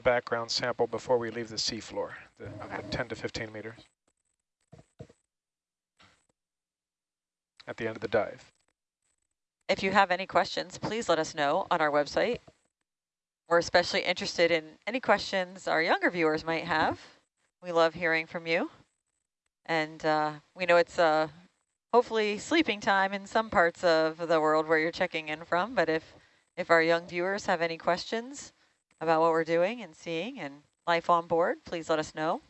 the background sample before we leave the seafloor, the, the 10 to 15 meters. At the end of the dive. If you have any questions, please let us know on our website. We're especially interested in any questions our younger viewers might have. We love hearing from you. And uh, we know it's uh, hopefully sleeping time in some parts of the world where you're checking in from, but if, if our young viewers have any questions about what we're doing and seeing and life on board, please let us know.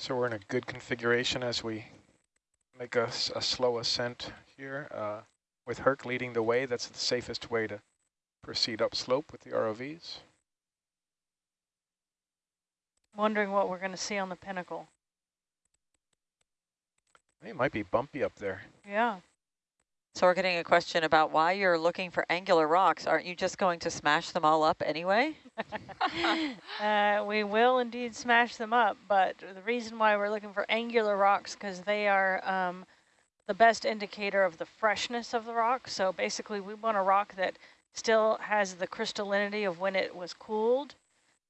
So we're in a good configuration as we make a, a slow ascent here. Uh, with Herc leading the way, that's the safest way to proceed upslope with the ROVs. Wondering what we're going to see on the pinnacle. It might be bumpy up there. Yeah. So we're getting a question about why you're looking for angular rocks. Aren't you just going to smash them all up anyway? Uh, we will indeed smash them up, but the reason why we're looking for angular rocks because they are um, the best indicator of the freshness of the rock. So basically we want a rock that still has the crystallinity of when it was cooled.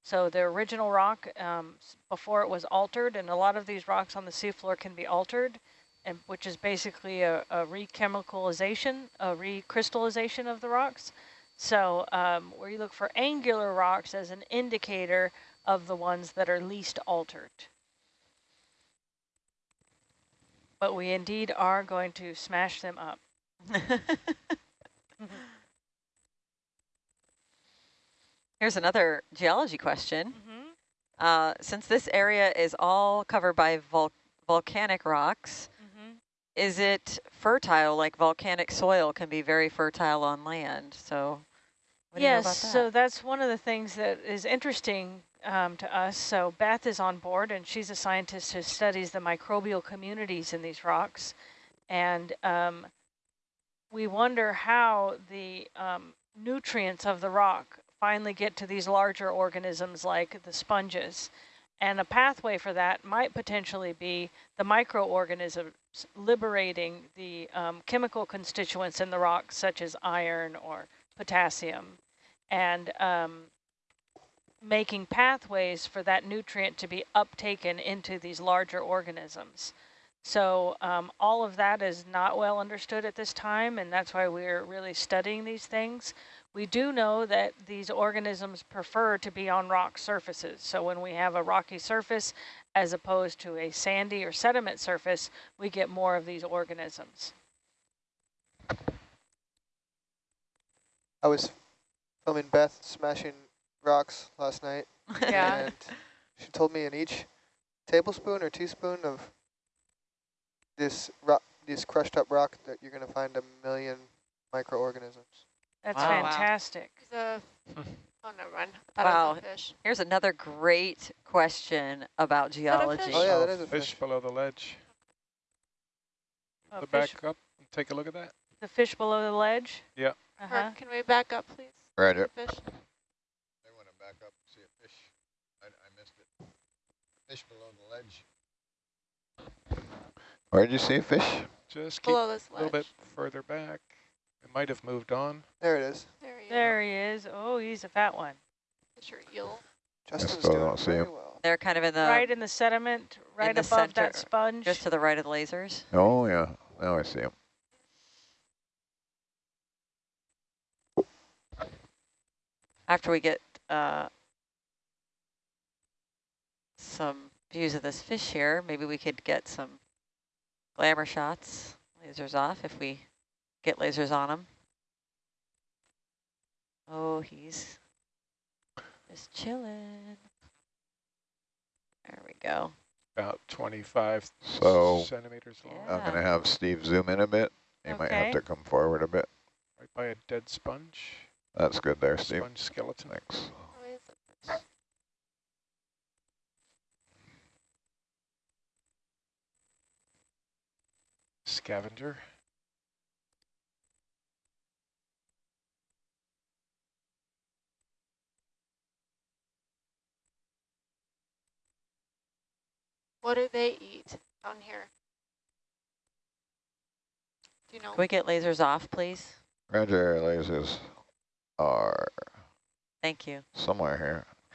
So the original rock um, before it was altered, and a lot of these rocks on the seafloor can be altered, and which is basically a, a rechemicalization, a recrystallization of the rocks. So um, where you look for angular rocks as an indicator of the ones that are least altered. But we indeed are going to smash them up. Here's another geology question. Mm-hmm. Uh, since this area is all covered by vol volcanic rocks, Mm-hmm. Is it fertile like volcanic soil can be very fertile on land? So what do you know Yes, about that? so that's one of the things that is interesting um, to us. So Beth is on board, and she's a scientist who studies the microbial communities in these rocks. And um, we wonder how the um, nutrients of the rock finally get to these larger organisms like the sponges. And a pathway for that might potentially be the microorganisms liberating the um, chemical constituents in the rock, such as iron or potassium, and um, making pathways for that nutrient to be uptaken into these larger organisms. So um, all of that is not well understood at this time, and that's why we're really studying these things. We do know that these organisms prefer to be on rock surfaces. So when we have a rocky surface, as opposed to a sandy or sediment surface, we get more of these organisms. I was filming Beth smashing rocks last night, Yeah. and she told me in each tablespoon or teaspoon of this rock, this crushed up rock that you're going to find a million microorganisms. That's Wow. Wow. Fantastic. A, oh, never mind. I thought it was Wow. fish. Here's another great question about geology. Oh yeah, Oh, that is a fish fish. below the ledge. A the fish, back up and take a look at that. the fish below the ledge? Yeah. Uh-huh. Herc, can we back up, please? Right here. Fish. They want to back up and see a fish. I, I missed it. Fish below the ledge. Where did you see a fish? Just keep Below this a little bit further back. It might have moved on. There it is. There you There he is. Oh, he's a fat one. go. Fish or eel. Justin's still doing don't see very him. well. They're kind of in the, right in the sediment, right the above that center, sponge. just to the right of the lasers. Oh, yeah. Now I see him. After we get uh, some views of this fish here, maybe we could get some glamour shots, lasers off if we get lasers on him. Oh, he's just chilling. There we go. about 25 So centimeters long, Yeah. I'm going to have Steve zoom in a bit. You might have to come forward a bit. right by a dead sponge, That's good there, Steve. sponge skeleton. Thanks. Oh, Why is it- Scavenger. What do they eat down here? Do you know? Can we get lasers off, please? Roger, lasers are Thank you. somewhere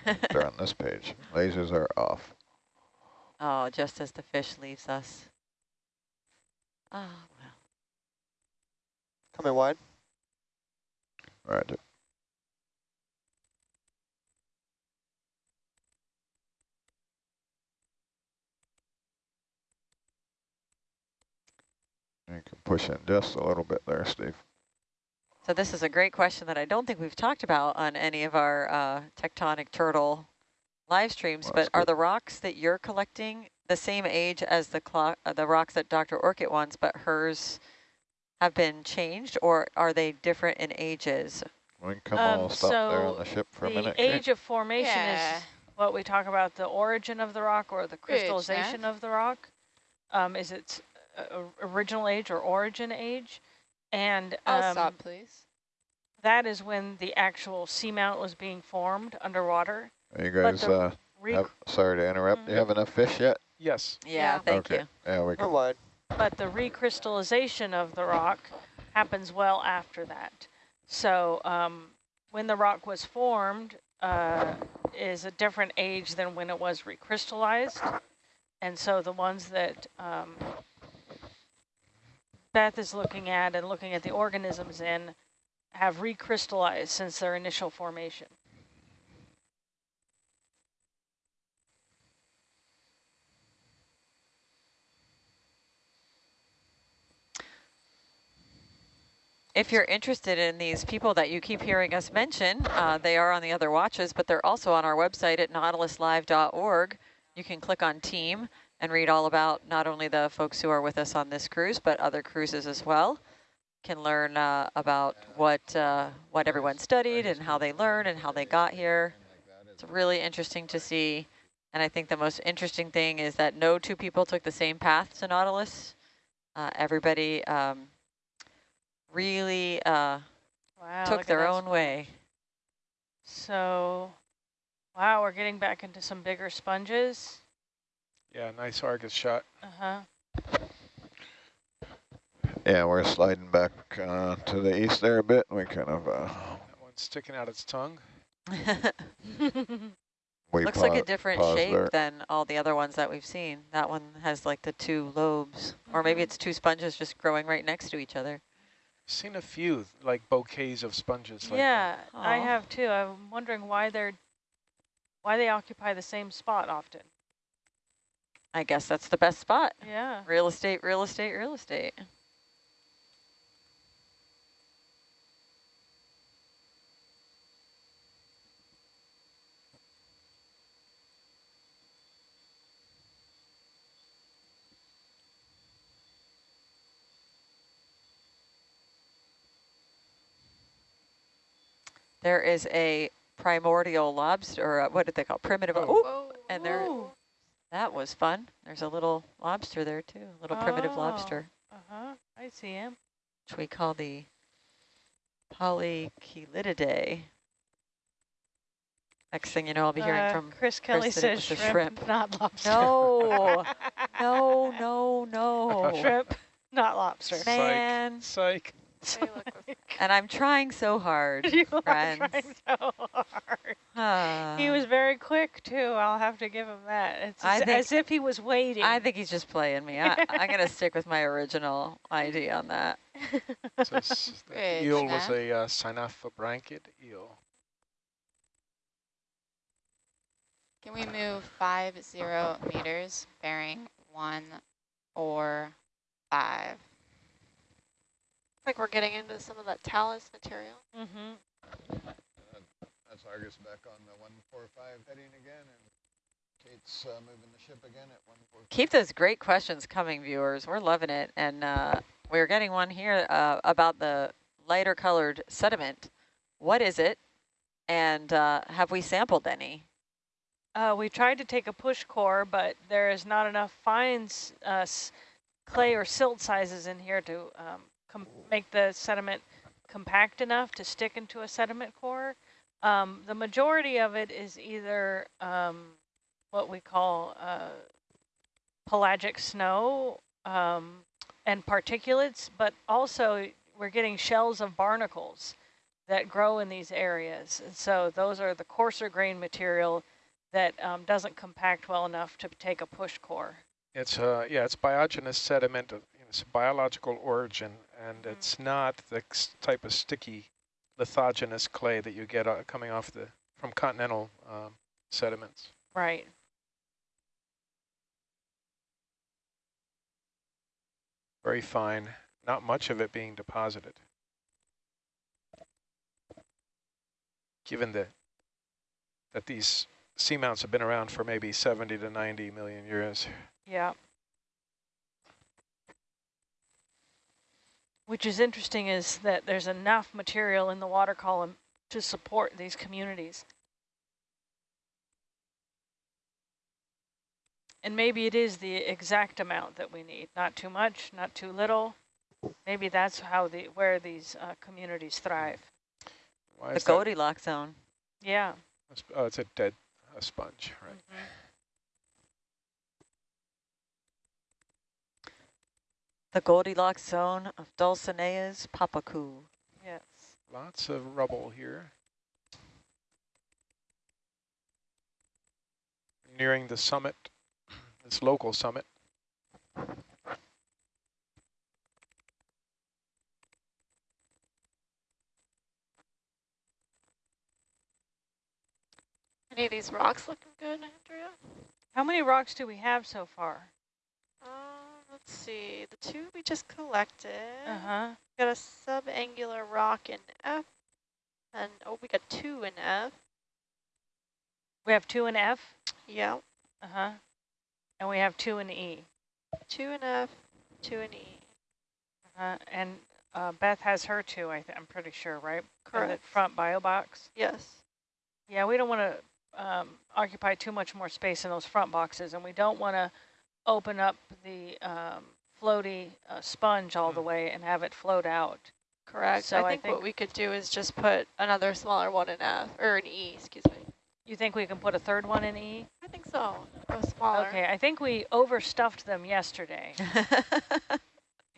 here. They're on this page. Lasers are off. oh, just as the fish leaves us. Oh, well. Coming wide. Roger. You push in just a little bit there, Steve. So this is a great question that I don't think we've talked about on any of our uh, tectonic turtle live streams, Well, but that's are good. the rocks that you're collecting the same age as the clock, uh, the rocks that Dr. Orcutt wants, but hers have been changed, or are they different in ages? We can come Um, all stop there on so the ship for a minute. Kate. age of formation Yeah. is what we talk about, the origin of the rock or the crystallization of the rock. Um, is its uh, original age or origin age? And I'll um, stop, please. that is when the actual seamount was being formed underwater. Are you guys, uh, have, sorry to interrupt. Do you have enough fish yet? Yes. Yeah, Yeah. thank okay. you. Yeah, we can. wide. but the recrystallization of the rock happens well after that. So um, when the rock was formed uh, is a different age than when it was recrystallized. And so the ones that um, Beth is looking at and looking at the organisms in have recrystallized since their initial formation. If you're interested in these people that you keep hearing us mention, uh, they are on the other watches, but they're also on our website at nautiluslive.org. You can click on team and read all about not only the folks who are with us on this cruise, but other cruises as well. Can learn uh, about what uh, what everyone studied and how they learned and how they got here. It's really interesting to see. And I think the most interesting thing is that no two people took the same path to Nautilus. Uh, everybody um, really uh, Wow, took their own way. So, wow, we're getting back into some bigger sponges. Yeah, nice Argus shot. Uh-huh. Yeah, we're sliding back uh, to the east there a bit. We kind of uh, That one's sticking out its tongue. Looks like a different shape there. than all the other ones that we've seen. That one has like the two lobes, or maybe Mhm. it's two sponges just growing right next to each other. Seen a few like bouquets of sponges. Like yeah, I have too. I'm wondering why they're why they occupy the same spot often. I guess that's the best spot. Yeah. Real estate, real estate, real estate. There is a primordial lobster, or uh, what did they call primitive? Oh. Oh, and there. That was fun. There's a little lobster there too, a little primitive Oh. lobster. Uh-huh. I see him. which we call the Polychelidae. Next thing you know, I'll be hearing Uh, from, Chris Kelly that it says shrimp, shrimp. not lobster. no, no, no, no. shrimp, not lobster. Psych. Man, Psych. They look with- and I'm trying so hard. you are friends. trying so hard. He was very quick too. I'll have to give him that. It's as, think- as if he was waiting. I think he's just playing me. I, I'm going to stick with my original ID on that. So s- the eel was Snap. a uh, synaphobranchid eel. Can we move five zero meters, bearing one or five? like we're getting into some of that talus material. mm-hmm. That's Argus back on the 145 heading again. And Kate's uh, moving the ship again at one four. Keep those great questions coming, viewers. We're loving it. And uh, we're getting one here uh, about the lighter colored sediment. What is it? And uh, have we sampled any? Uh, we tried to take a push core, but there is not enough fines, uh, clay or silt sizes in here to um, make the sediment compact enough to stick into a sediment core. Um, the majority of it is either um, what we call uh, pelagic snow um, and particulates, but also we're getting shells of barnacles that grow in these areas. And so those are the coarser grain material that um, doesn't compact well enough to take a push core. It's uh yeah, it's biogenous sediment of you know, it's biological origin, and Mhm. it's not the type of sticky lithogenous clay that you get uh, coming off the from continental um, sediments. Right. Very fine, not much of it being deposited. Given that that these seamounts have been around for maybe 70 to 90 million years. Yeah. Which is interesting is that there's enough material in the water column to support these communities. And maybe it is the exact amount that we need, not too much, not too little. Maybe that's how the where these uh, communities thrive. Why The? Goldilocks zone. Yeah. Oh, it's a dead a sponge, right? Mhm. The Goldilocks zone of Dulcinea's Papaku. Yes. Lots of rubble here. Nearing the summit, this local summit. Any of these rocks looking good, Andrea? How many rocks do we have so far? Let's see. The two we just collected. Uh-huh. Got a subangular rock in F. And, oh, we got two in F. We have two in F. Yeah. Uh-huh. And we have two in E. Two in F, two in E. Uh, -huh. and uh, Beth has her two, I th I'm pretty sure, right? In Correct. the front bio box. Yes. Yeah, we don't want to um, occupy too much more space in those front boxes, and we don't want to open up the um, floaty uh, sponge all the Mm. way and have it float out. Correct. So I I think, think- what we could do is just put another smaller one in F, or an E, excuse me. You think we can put a third one in E? I think so. Go smaller. Okay, I think we overstuffed them yesterday.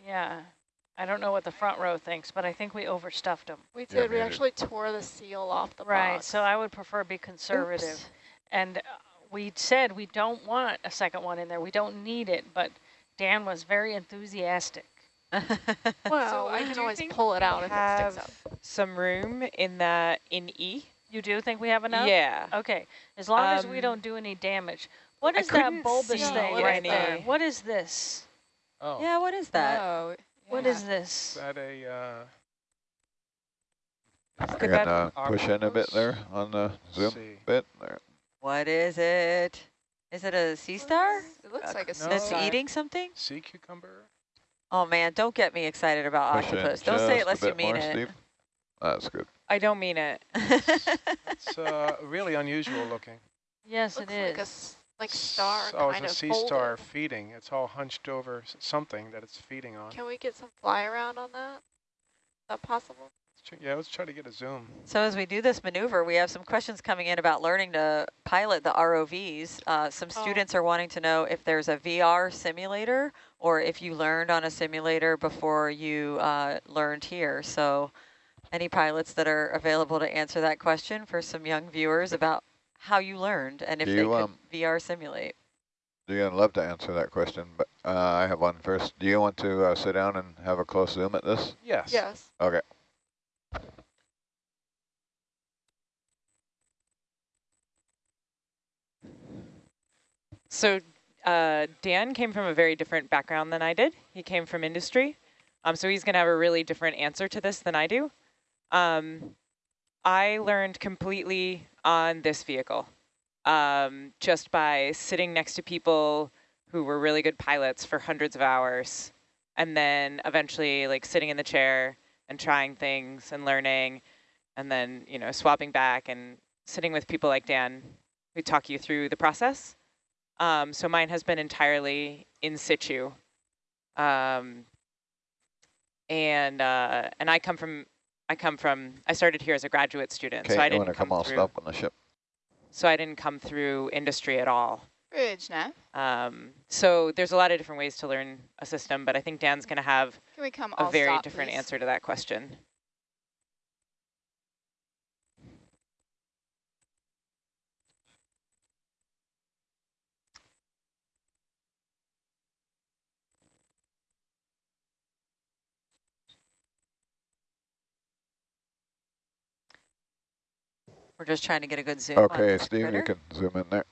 Yeah. I don't know what the front row thinks, but I think we overstuffed them. We Yeah, did. we made it. actually tore the seal off the Right, box. so I would prefer be conservative. Oops. And uh, we said we don't want a second one in there. We don't need it, but Dan was very enthusiastic. Well, So I can always pull it out we if it sticks up. some room in that in E. You do think we have enough? Yeah. Okay, as long as we Um, don't do any damage. What is that bulbous see thing right any- there? What is this? Oh, yeah, what is that? Oh, What yeah. is is this? that a, uh, I Could can that- uh, push in a bit there on the zoom bit there. What is it? Is it a sea star It looks like a No. that's star. eating something? sea cucumber? Oh man, don't get me excited about Push octopus. Don't say it unless you mean it. Steve. That's good. I don't mean it. It's uh, really unusual looking. Yes, Looks it like a is. s- like star Oh, kind it's a of sea folded. star feeding. It's all hunched over something that it's feeding on. Can we get some fly around on that? Is that possible? Let's tr- Yeah, let's try to get a zoom. So as we do this maneuver, we have some questions coming in about learning to pilot the ROVs. Uh, some Oh. students are wanting to know if there's a VR simulator or if you learned on a simulator before you uh, learned here. So any pilots that are available to answer that question for some young viewers about how you learned and if Do they you, could um, VR simulate. You're gonna love to answer that question, but uh, I have one first. Do you want to uh, sit down and have a close zoom at this? Yes. Yes. Okay. So uh, Dan came from a very different background than I did. He came from industry. Um, so he's going to have a really different answer to this than I do. Um, I learned completely on this vehicle. um, just by sitting next to people who were really good pilots for hundreds of hours, and then eventually like sitting in the chair and trying things and learning, and then you know swapping back and sitting with people like Dan who talk you through the process. Um, so mine has been entirely in situ. Um, and uh, and I come from I come from I started here as a graduate student, Okay, so I didn't want to come all through, stop on the ship. So I didn't come through industry at all. Bridge, Nev. Um, so there's a lot of different ways to learn a system, but I think Dan's going to have Can we come a very stop, different please? answer to that question. We're just trying to get a good zoom. Okay, this Steve, you can zoom in there.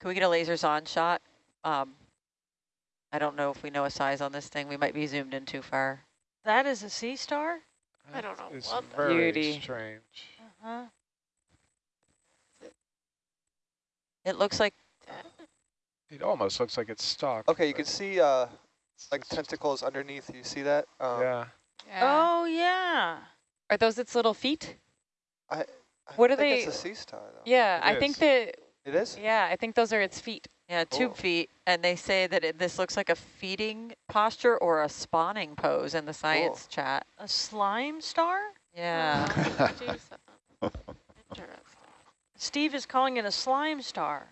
Can we get a lasers on shot? Um, I don't know if we know a size on this thing. We might be zoomed in too far. That is a sea star? I don't know It's what the- very Beauty. strange. Uh-huh. It looks like It almost looks like it's stock. Okay, you can see uh, it's like tentacles underneath. You see that? Um, Yeah. Yeah. Oh, yeah. Are those its little feet? I What are think they- It's a sea star, though. Yeah, It I think that, It is. yeah, I think those are its feet. yeah, tube feet, and they say that it, this looks like a feeding posture or a spawning pose in the science chat. A slime star? Yeah. Oh, geez. Interesting. Steve is calling it a slime star.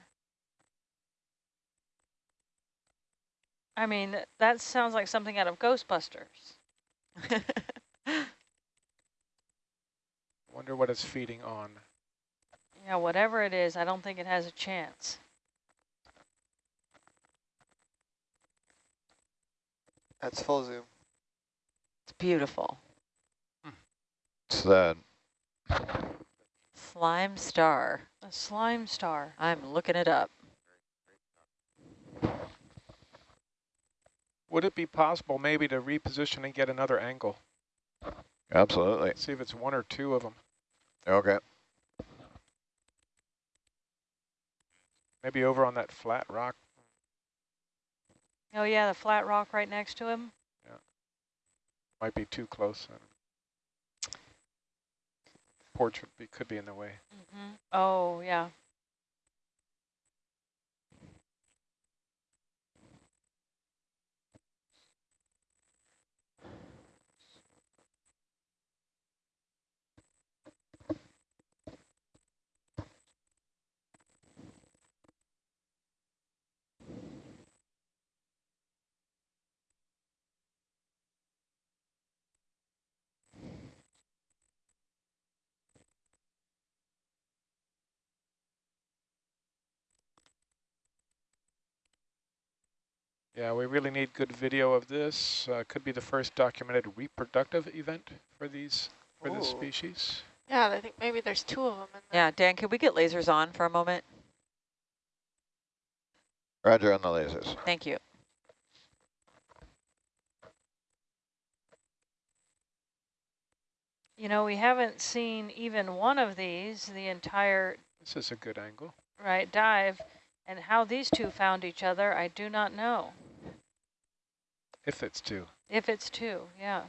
I mean, that sounds like something out of Ghostbusters. Wonder what it's feeding on. Yeah, whatever it is, I don't think it has a chance. That's full zoom. it's beautiful. It's that. Slime star. A slime star. I'm looking it up. Would it be possible maybe to reposition and get another angle? Absolutely. See if it's one or two of them. Okay. Maybe over on that flat rock. Oh, yeah, the flat rock right next to him. Yeah. Might be too close. Porch would be, could be in the way. Mm-hmm. Oh, yeah. Yeah, we really need good video of this. Uh, could be the first documented reproductive event for these for this species. Yeah, I think maybe there's two of them in there. Yeah, Dan, can we get lasers on for a moment? Roger on the lasers. Thank you. You know, we haven't seen even one of these, the entire This is a good angle. right dive, and how these two found each other, I do not know. If it's two. If it's two, yeah.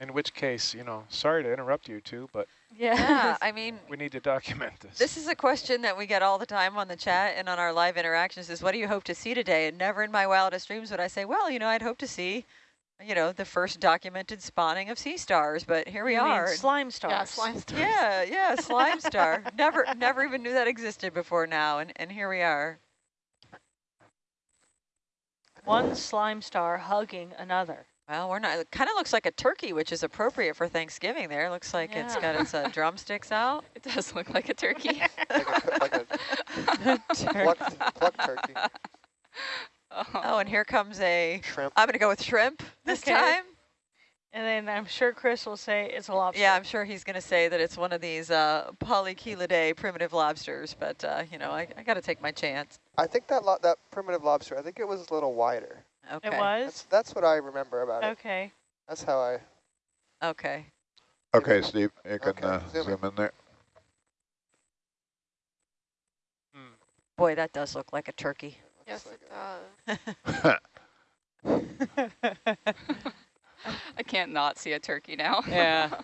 In which case, you know, sorry to interrupt you two, but Yeah. Yeah, I mean, we need to document this. this is a question that we get all the time on the chat and on our live interactions is what do you hope to see today? And never in my wildest dreams would I say, well, you know, I'd hope to see, you know, the first documented spawning of sea stars, but here we You mean are. slime stars. Yeah, slime stars. Yeah, yeah, slime star. Never, never even knew that existed before now, and, and here we are. One slime star hugging another. Well, we're not, it kind of looks like a turkey, which is appropriate for Thanksgiving there. Looks like it's got its uh, drumsticks out. It does look like a turkey. Like a, like a plucked, plucked turkey. Oh, and here comes a, Shrimp. I'm going to go with shrimp this Okay. time. And then I'm sure Chris will say it's a lobster. Yeah, I'm sure he's going to say that it's one of these uh, polychelidae primitive lobsters, but, uh, you know, I, I got to take my chance. I think that lo that primitive lobster, I think it was a little wider. Okay. It That's, was? that's what I remember about it. Okay. That's how I, Okay. Okay, Steve, you can Okay, uh, zoom in. zoom in there. Hmm. Boy, that does look like a turkey. Yes, it does. I can't not see a turkey now. Yeah.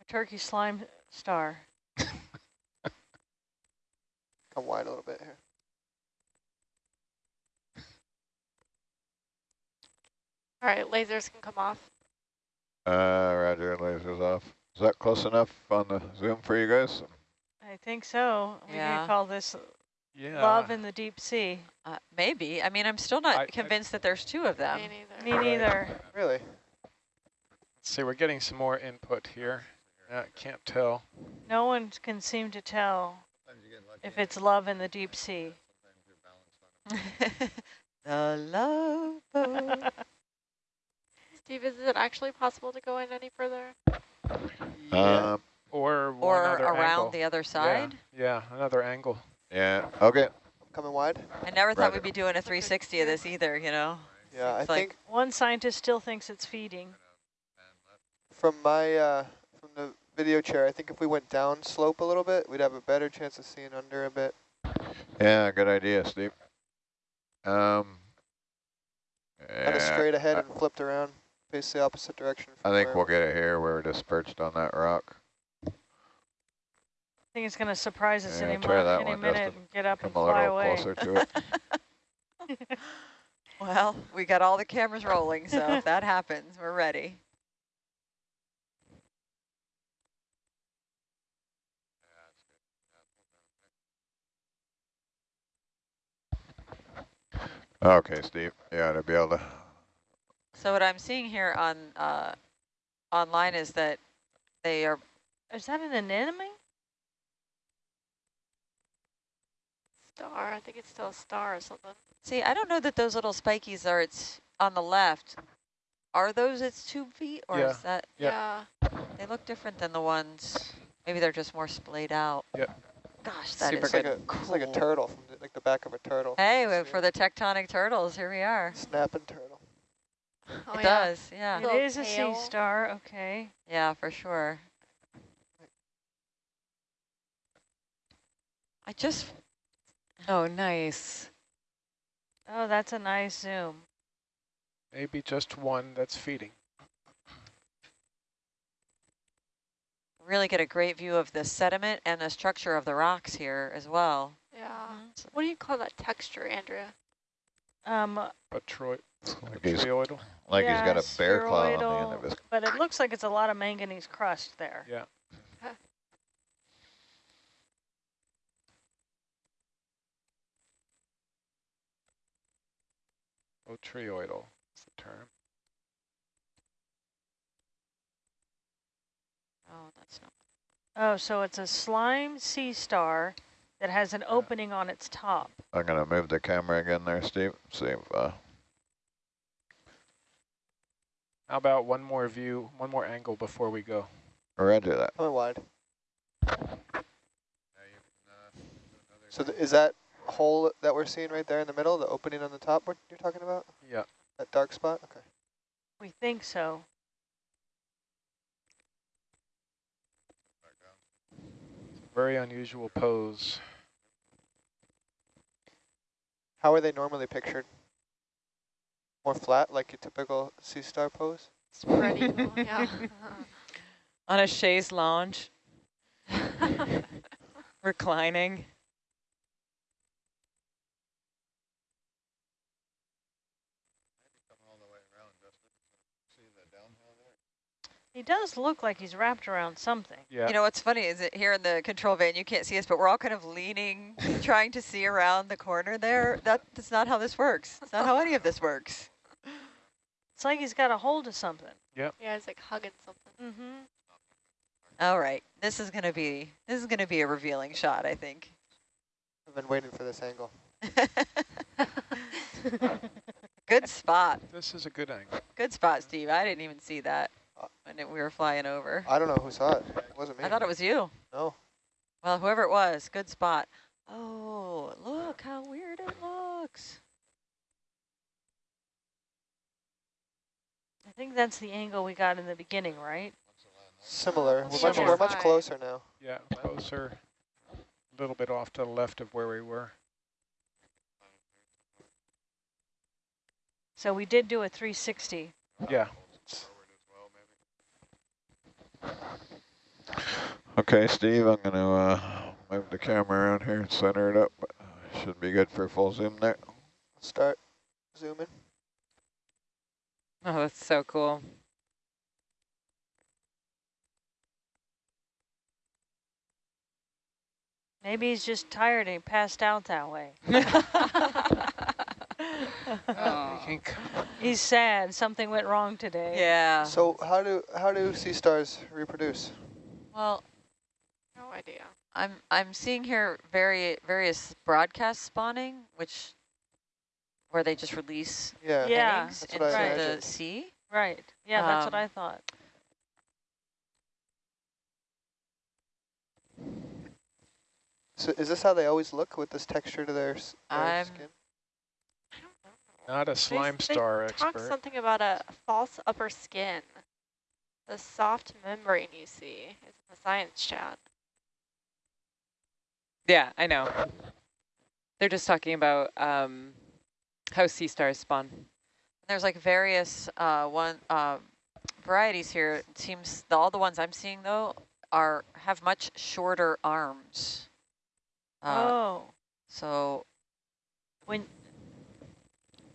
A turkey slime star. come wide a little bit here. All right, lasers can come off. Uh, roger, lasers off. Is that close enough on the zoom for you guys? I think so. We Yeah. can call this Yeah. love in the deep sea. Uh, maybe. I mean, I'm still not I- I- convinced that there's two of them. Me neither. Me Right. neither. Really? Let's see, we're getting some more input here. Yeah, can't tell. No one can seem to tell if it's love in the deep sea. the love boat. Steve, is it actually possible to go in any further? Yeah. Um, or or around angle. the other Yeah, side. Yeah, another angle. Yeah, okay. Coming wide? I never thought Roger. we'd be doing a 360 of this either, you know? Yeah, I like- think One scientist still thinks it's feeding. from my, uh, from the video chair, I think if we went down slope a little bit, we'd have a better chance of seeing under a bit. Yeah, good idea, Steve. Um, Kind of straight ahead I, and flipped around, face the opposite direction. I think where- we'll get it here. Where we're just perched on that rock. I think it's going to surprise us Yeah, any, try mo- that any one, minute and get up and Come a fly little away. closer to it. Well, we got all the cameras rolling, so if that happens, we're ready. Okay, Steve. Yeah, to be able to. So what I'm seeing here on uh, online is that they are, Is that an anemone? Star. I think it's still a star or something. see, I don't know that those little spikies are its on the left. Are those its tube feet or Yeah. is that, Yeah. Yeah. they look different than the ones, maybe they're just more splayed out. Yep. Gosh, that Super is like, good. a, it's like a turtle, from the, like the back of a turtle. Hey, well, for the tectonic turtles, here we are. Snapping turtle. Oh, it yeah. does, yeah. It is Little a sea star. Okay. Yeah, for sure. I just, Oh, nice. Oh, that's a nice zoom. Maybe just one that's feeding. really get a great view of the sediment and the structure of the rocks here as well. Yeah. What do you call that texture, Andrea? Um, But Troy, Like he's, trioidal. like he's got Yeah, a bear claw on the end of his. but it looks like it's a lot of manganese crust there. Yeah. Botryoidal is the term. Oh, that's not. Oh, so it's a slime sea star that has an opening on its top. I'm gonna move the camera again there, Steve. See if uh, How about one more view, one more angle before we go? Roger that. Coming wide. So th is that hole that we're seeing right there in the middle, the opening on the top what you're talking about? Yeah. That dark spot? Okay. We think so. Very unusual pose. How are they normally pictured? More flat, like your typical sea star pose? Spread eagle, yeah. On a chaise lounge, reclining. He does look like he's wrapped around something. Yeah. You know what's funny is that here in the control van, you can't see us, but we're all kind of leaning, trying to see around the corner there. That, that's not how this works. It's not how any of this works. It's like he's got a hold of something. yeah, Yeah, it's like hugging something. Mm-hmm. All right, this is gonna be this is gonna be a revealing shot, I think. I've been waiting for this angle. Good spot. This is a good angle. Good spot, Steve. I didn't even see that when it, we were flying over. I don't know who saw it. It wasn't me. I thought it was you. No. Well, whoever it was, good spot. Oh, look how weird it looks. I think that's the angle we got in the beginning, right? Similar. We're much, Similar. we're much closer now. Yeah, closer, a little bit off to the left of where we were. So we did do a 360. Yeah, Okay, Steve, I'm going to uh, move the camera around here and center it up. Should be good for full zoom there. Start zooming. Oh, that's so cool. Maybe he's just tired and he passed out that way. Oh. He's sad. Something went wrong today. yeah. So how do how do sea stars reproduce? Well, No idea. I'm I'm seeing here very various broadcast spawning, which where they just release Yeah. Yeah, eggs that's into what the imagined. sea. Right. Yeah, that's what Um, I thought. So is this how they always look with this texture to their, their skin? I don't a slime they star Talk expert. something about a false upper skin. The soft membrane you see is in the science chat. Yeah, I know. They're just talking about um, how sea stars spawn. There's like various uh, one uh, varieties here. It seems the, all the ones I'm seeing though are have much shorter arms. Uh, oh, So when.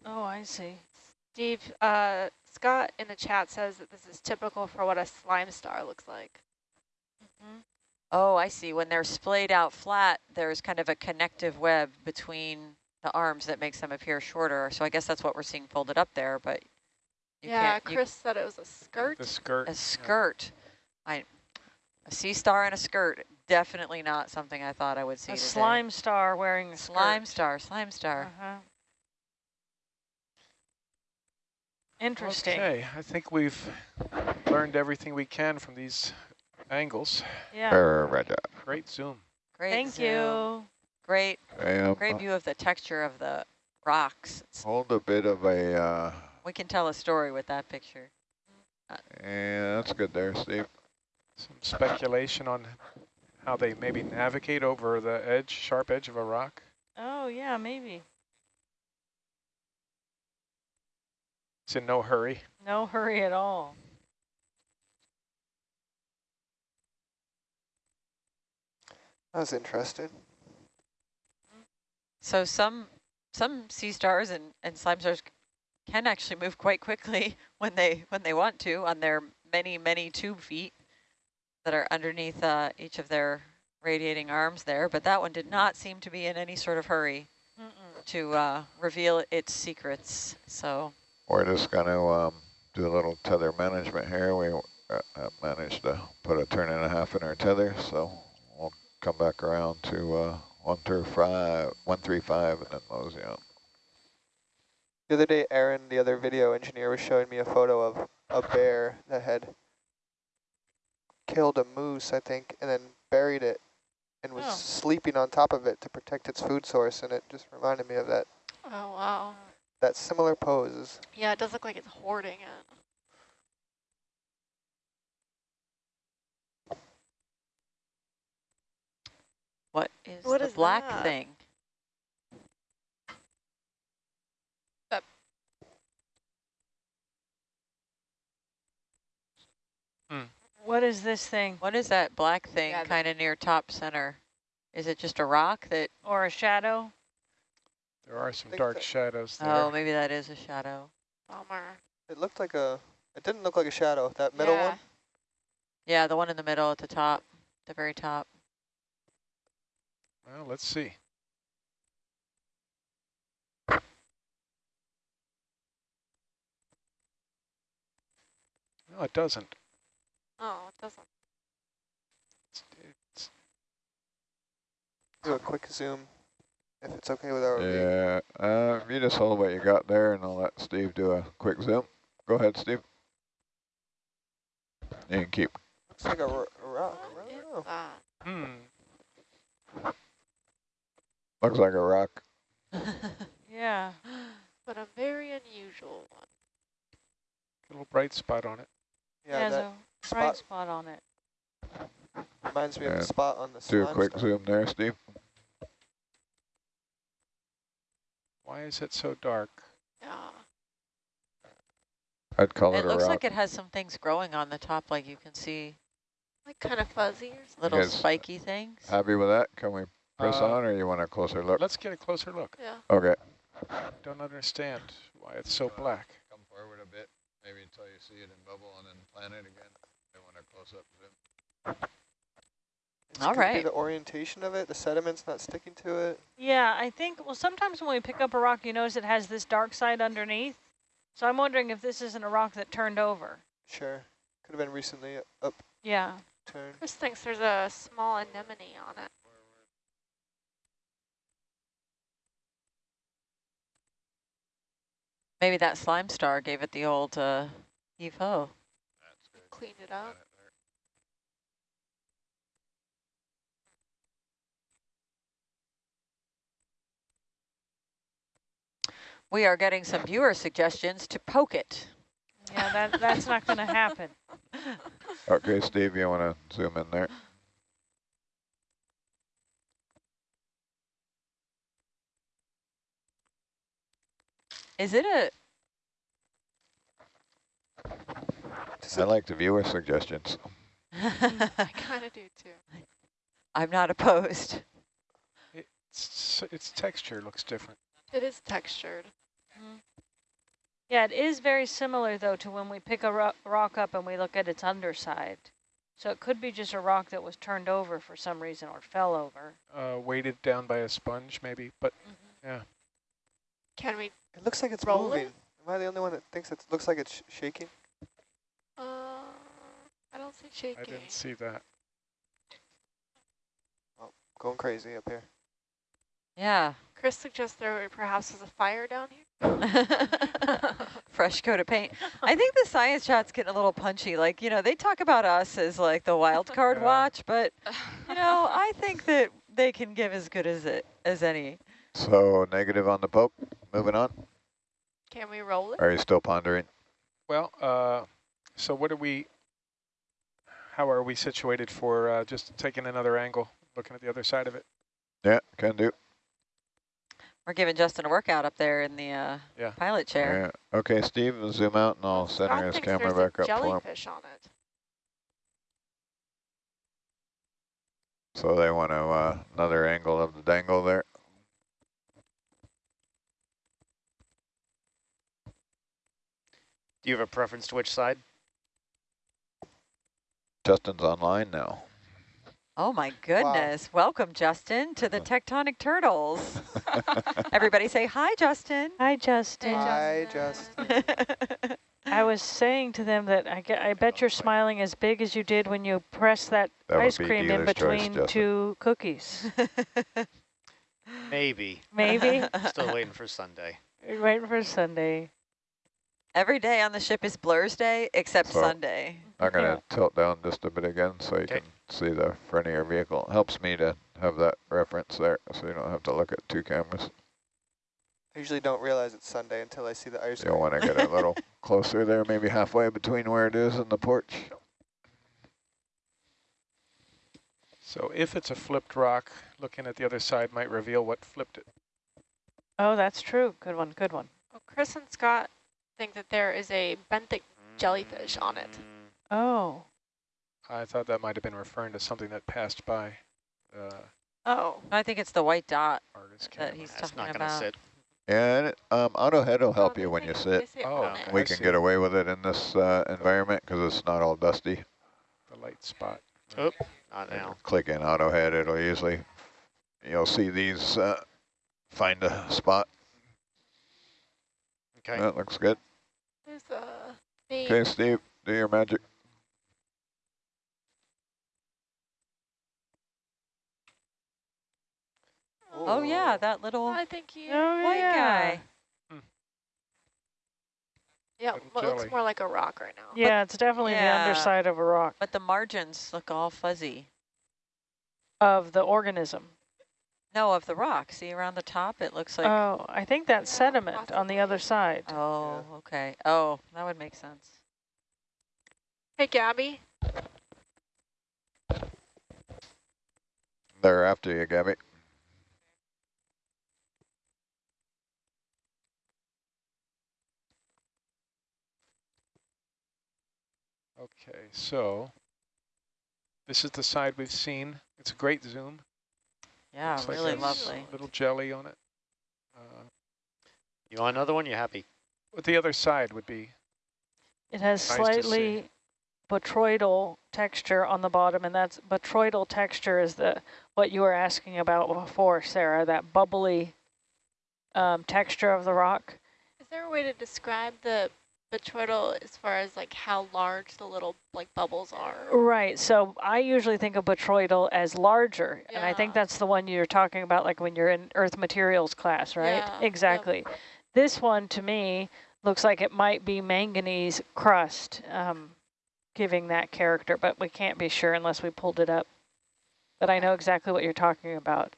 Oh, I see. Steve, uh, Scott in the chat says that this is typical for what a slime star looks like. Oh, I see. When they're splayed out flat, there's kind of a connective web between the arms that makes them appear shorter. So I guess that's what we're seeing folded up there, but you yeah, can't, you- Chris said it was a skirt. The skirt. a yeah. skirt. I, a sea star and a skirt, definitely not something I thought I would see A today. slime star wearing a Slime skirt. star, slime star. Uh-huh. Interesting. Okay, I think we've learned everything we can from these angles. Yeah. Roger. Great zoom. Great Thank zoom. you. Great, Okay, um, great view of the texture of the rocks. It's- hold a bit of a, uh, we can tell a story with that picture. yeah, that's good there, Steve. Some speculation on how they maybe navigate over the edge, sharp edge of a rock. Oh, yeah, maybe. It's in no hurry. No hurry at all. I was interested. So some some sea stars and, and slime stars can actually move quite quickly when they when they want to on their many many tube feet that are underneath uh, each of their radiating arms there. But that one did not seem to be in any sort of hurry Mm -mm. to uh, reveal its secrets. So We're just going to um, do a little tether management here. We uh, uh, managed to put a turn and a half in our tether, so we'll come back around to uh, one through five, one three five, and then mosey out. The other day, Aaron, the other video engineer, was showing me a photo of a bear that had killed a moose, I think, and then buried it and was Oh. sleeping on top of it to protect its food source, and it just reminded me of that Oh, wow. That similar pose. Yeah, it does look like it's hoarding it. what is What the is black that? thing? Hmm. What is this thing? What is that black thing Yeah, kind of near top center? Is it just a rock that, Or a shadow? There are some dark that- shadows oh, there. oh, maybe that is a shadow. Bummer. It looked like a, it didn't look like a shadow, that middle yeah. one. Yeah, the one in the middle at the top, the very top. Well, let's see. No, it doesn't. Oh, it doesn't. It's, it's, Do a quick zoom, if it's okay with our view. Yeah, uh, you just hold what you got there, and I'll let Steve do a quick zoom. Go ahead, Steve. You can keep. Looks like a, a rock. I What don't is know. that? Hmm. Looks like a rock. Yeah. But a very unusual one. Little bright spot on it. Yeah, Has that a bright spot spot on it. reminds me of Yeah. the spot on the Do a quick stuff. zoom there, Steve. Why is it so dark? Yeah. I'd call it, It a looks rock. like it has some things growing on the top, like you can see Like kind of fuzzy or little spiky things. Happy with that? Can we press Uh, on, or you want a closer look? Let's get a closer look. Yeah. Okay. Don't understand why it's so black. Come forward a bit, maybe until you see it in bubble, and then plan it again. I want a close-up zoom. It All could be the orientation of it, the sediment's not sticking to it. Yeah, I think, well, sometimes when we pick up a rock, you notice it has this dark side underneath. So I'm wondering if this isn't a rock that turned over. Sure. Could have been recently up. Yeah. Chris thinks there's a small anemone on it. Maybe that slime star gave it the old uh, heave-ho. Clean it up. We are getting some viewer suggestions to poke it. Yeah, that, that's not going to happen. Okay, Steve, you want to zoom in there? Is it a, Does I it, like the viewer suggestions. I kind of do too. I'm not opposed. It's, its texture looks different. It is textured. Yeah, it is very similar, though, to when we pick a ro rock up and we look at its underside. So it could be just a rock that was turned over for some reason or fell over. Uh, weighted down by a sponge, maybe. But yeah, Can we? it looks like it's Roll it? moving. Am I the only one that thinks it looks like it's sh shaking? Uh, I don't see shaking. I didn't see that. Oh, Going crazy up here. Yeah. Chris suggests there perhaps was a fire down here. Fresh coat of paint. I think the science chat's getting a little punchy. Like, you know, they talk about us as like the wild card Yeah. watch, but, you know, I think that they can give as good as it as any. So negative on the poke. Moving on. Can we roll it? Are you still pondering? Well, uh, so what are we, how are we situated for uh, just taking another angle, looking at the other side of it? Yeah, can do. We're giving Justin a workout up there in the uh, Yeah. pilot chair. Yeah. Okay, Steve, zoom out, and I'll Scott center his camera back a up for him. jellyfish on it. So they want to uh, another angle of the dangle there. Do you have a preference to which side? Justin's online now. Oh my goodness. Welcome, Justin, to the Tectonic Turtles. Everybody say hi, Justin. Hi, Justin. Hi, Justin. Justin. I was saying to them that I, ge- I bet you're smiling as big as you did when you pressed that, That ice be cream in dealer's choice, between two cookies. Maybe. Maybe. Still waiting for Sunday. You're waiting for Sunday. Every day on the ship is Blur's Day except So- Sunday. I'm going to tilt down just a bit again so you Okay. can see the front of your vehicle. Helps me to have that reference there so you don't have to look at two cameras. I usually don't realize it's Sunday until I see the ice You'll want to get a little closer there, maybe halfway between where it is and the porch. So if it's a flipped rock, looking at the other side might reveal what flipped it. Oh, that's true. Good one. Good one. Well, Chris and Scott think that there is a benthic jellyfish on it. Oh. I thought that might have been referring to something that passed by uh, Oh. I think it's the white dot that camera. he's That's talking not going to about. sit. And um, auto head will help Oh, you when you sit. Oh, on it. I We can see. get away with it in this uh, environment because it's not all dusty. The light spot. Oh, not now. Click in auto head, it'll usually, you'll see these uh, find a spot. Okay. That looks good. There's a thing. Okay, Steve, do your magic. Oh yeah, that little I think you. Oh, white yeah. guy. Yeah, Little well, it looks more like a rock right now. Yeah, it's definitely the underside of a rock But the margins look all fuzzy. of the organism. No, of the rock. See around the top, it looks like. oh, I think that's Yeah, sediment on the other side. oh, okay. Oh, that would make sense. Hey, Gabby. They're after you, Gabby. Okay, so this is the side we've seen. It's a great zoom. Yeah, Looks really there's lovely. Little jelly on it. Uh, You want another one? You happy? but the other side would be It has Nice slightly botryoidal texture on the bottom, and that's botryoidal texture is the what you were asking about before, Sarah, that bubbly um, texture of the rock. Is there a way to describe the botryoidal as far as like how large the little like bubbles are? Right, so I usually think of botryoidal as larger, and I think that's the one you're talking about like when you're in earth materials class, right? Yeah, yep. Exactly. This one to me looks like it might be manganese crust um, giving that character, but we can't be sure unless we pulled it up. But I know exactly what you're talking about.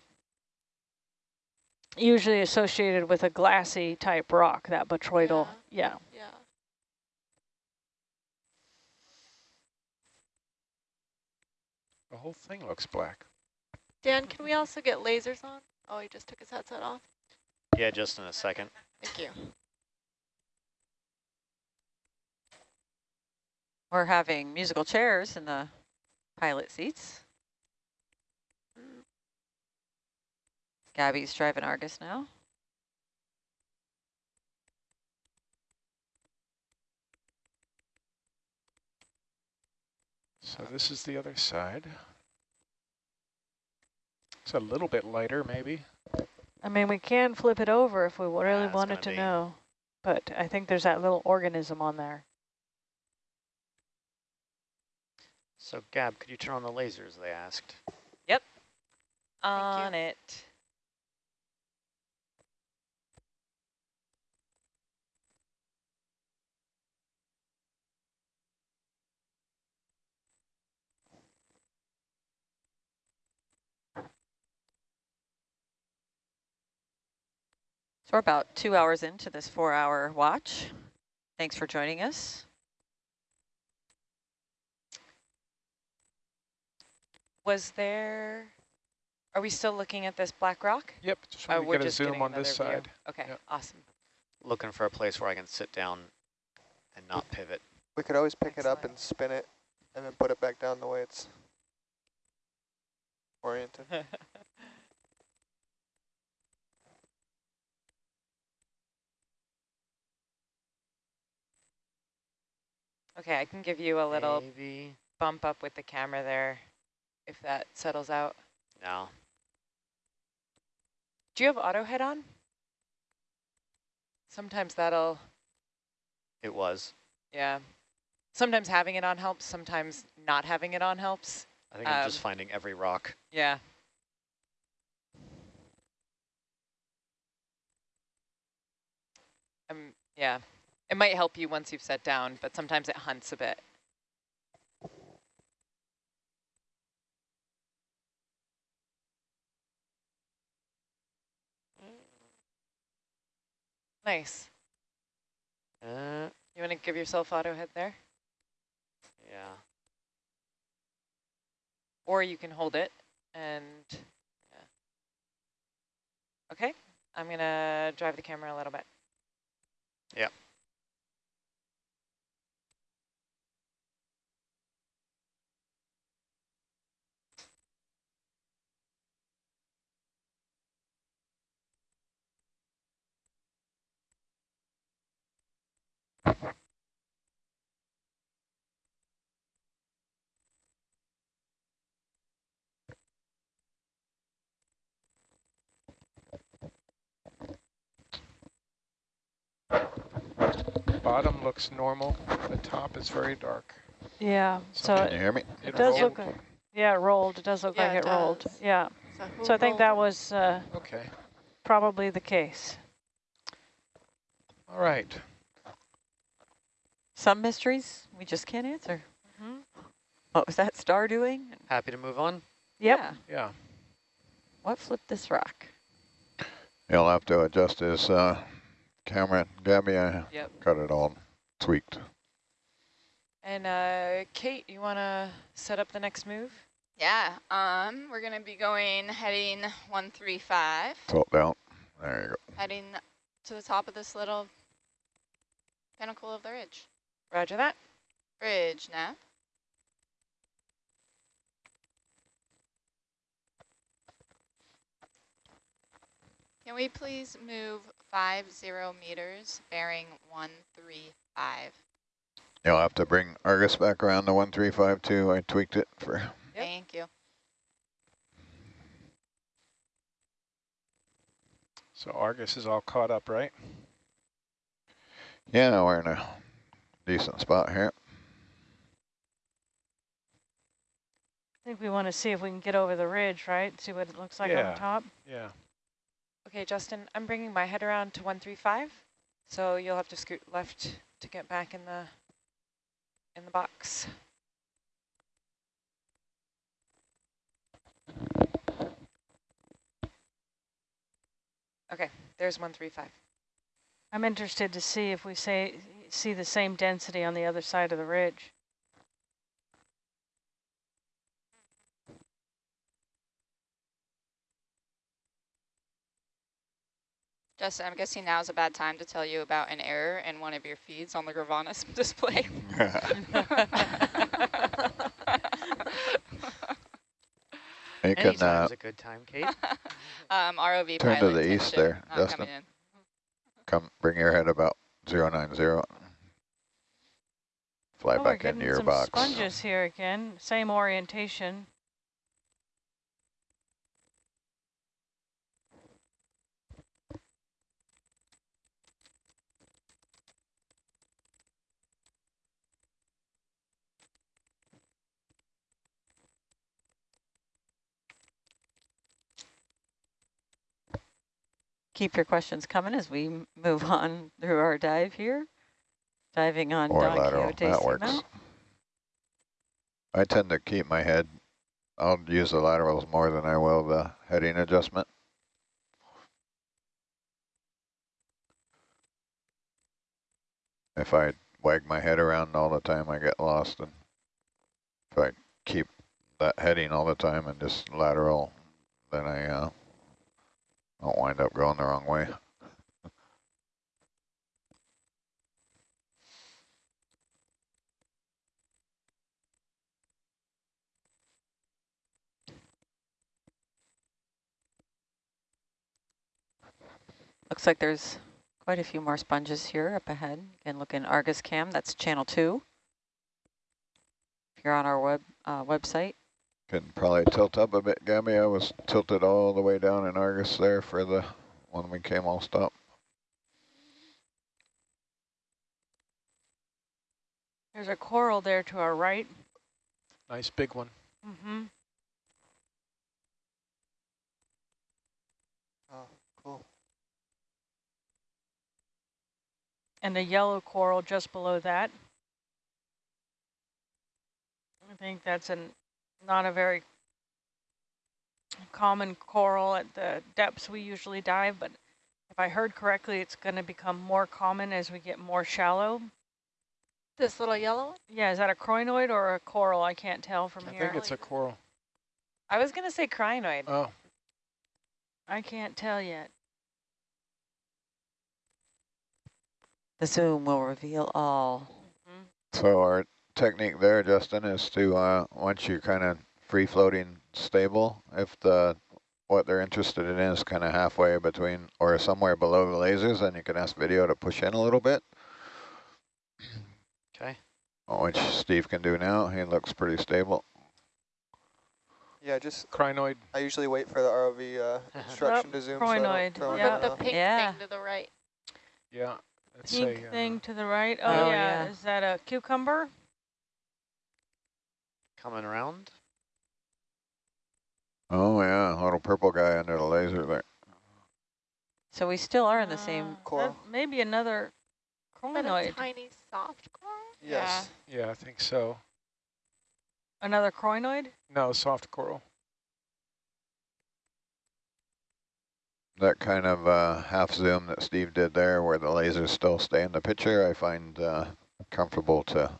Usually associated with a glassy type rock, that botryoidal, yeah. Yeah. The whole thing looks black. Dan, can we also get lasers on? Oh, he just took his headset off. Yeah, just in a second. Thank you. We're having musical chairs in the pilot seats. Mm. Gabby's driving Argus now. So this is the other side. It's a little bit lighter, maybe. I mean, we can flip it over if we really it's wanted gonna be- know, but I think there's that little organism on there. So, Gab, could you turn on the lasers, they asked. Yep. On it. So we're about two hours into this four hour watch. Thanks for joining us. Was there, are we still looking at this black rock? Yep, just Oh, want to we're get a just zoom getting on this view. side. Okay, Yep. awesome. Looking for a place where I can sit down and not pivot. We could always pick it up and spin it and then put it back down the way it's oriented. Okay, I can give you a little Maybe. bump up with the camera there if that settles out. No. Do you have auto head on? Sometimes that'll, It was. yeah. Sometimes having it on helps, sometimes not having it on helps. I think I'm just Um, finding every rock. Yeah. Um, yeah. It might help you once you've sat down, but sometimes it hunts a bit. Nice. Uh, You want to give yourself auto head there? yeah. Or you can hold it and, yeah. Okay, I'm gonna drive the camera a little bit. Yep. Bottom looks normal. The top is very dark. Yeah, So so Can you hear me? it does look, like- yeah, it rolled. It does look Yeah, like it it rolled. Yeah, So, so I think rolled that was uh, Okay. probably the case. All right. Some mysteries we just can't answer. Mhm. What was that star doing? Happy to move on. Yep. Yeah. Yeah. What flipped this rock? He'll have to adjust his uh, camera. Gabby, I Yep. got it all tweaked. And uh, Kate, you want to set up the next move? Yeah, um, we're gonna be going, heading 135, Tilt down. There you go. heading to the top of this little pinnacle of the ridge. Roger that. Bridge now. Can we please move five zero meters, bearing one three five? You'll have to bring Argus back around to 1352. I tweaked it for Yep. Thank you. So Argus is all caught up, right? Yeah, we're in a decent spot here. I think we want to see if we can get over the ridge, right? See what it looks like on Yeah. the top. Yeah. Okay, Justin, I'm bringing my head around to 135, so you'll have to scoot left to get back in the in the box. Okay, there's 135. I'm interested to see if we say see the same density on the other side of the ridge. Justin, I'm guessing now is a bad time to tell you about an error in one of your feeds on the Gravanas display. You can uh, a good time, Kate. um, ROV Turn to the east there, not Justin. come bring your head about 090. Fly oh, back into your some box. sponges here again. Same orientation. Keep your questions coming as we move on through our dive here. Diving on Or Don lateral, Quixote that works. Seamount. I tend to keep my head. I'll use the laterals more than I will the heading adjustment. If I wag my head around all the time, I get lost. And if I keep that heading all the time and just lateral, then I uh, don't wind up going the wrong way. Looks like there's quite a few more sponges here up ahead. Again, look in Argus Cam, that's channel two. If you're on our web uh, website. Can probably tilt up a bit, Gabby. I was tilted all the way down in Argus there for the when we came all stop. There's a coral there to our right. Nice big one. Mm-hmm. Oh, cool. And a yellow coral just below that. I think that's an not a very common coral at the depths we usually dive, but if I heard correctly, it's going to become more common as we get more shallow. This little yellow one? Yeah, is that a crinoid or a coral? I can't tell from I here. I think it's a coral. I was going to say crinoid. Oh, I can't tell yet. The zoom will reveal all. Mm-hmm. So our technique there, Justin, is to uh, once you're kind of free floating stable, if the what they're interested in is kind of halfway between or somewhere below the lasers, then you can ask video to push in a little bit, Okay. which Steve can do now. He looks pretty stable. Yeah, just crinoid. I usually wait for the ROV uh, instruction to zoom. so I don't crinoid, throw yeah. anything The, the pink Yeah. thing to the right. Yeah. It's Pink a, uh, thing to the right. Oh, Oh, yeah. yeah. Is that a cucumber? Coming around. Oh yeah, a little purple guy under the laser there. So we still are in the same. Uh, Coral. that may be another But a crinoid. tiny soft coral? Yes. Yeah, I think so. Another crinoid? No, soft coral. That kind of uh, half zoom that Steve did there where the lasers still stay in the picture, I find uh, comfortable to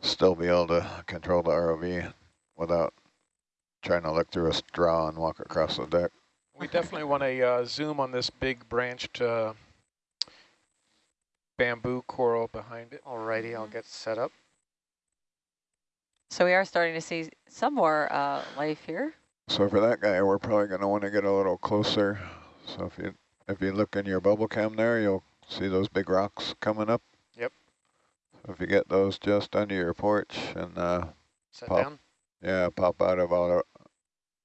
still be able to control the ROV without trying to look through a straw and walk across the deck. We definitely want to uh, zoom on this big branched uh, bamboo coral behind it. Alrighty, I'll get set up. So we are starting to see some more uh, life here. So for that guy, we're probably going to want to get a little closer. So if you if you look in your bubble cam there, you'll see those big rocks coming up. Yep. So if you get those just under your porch and uh, Set Pop. down. yeah, pop out of all,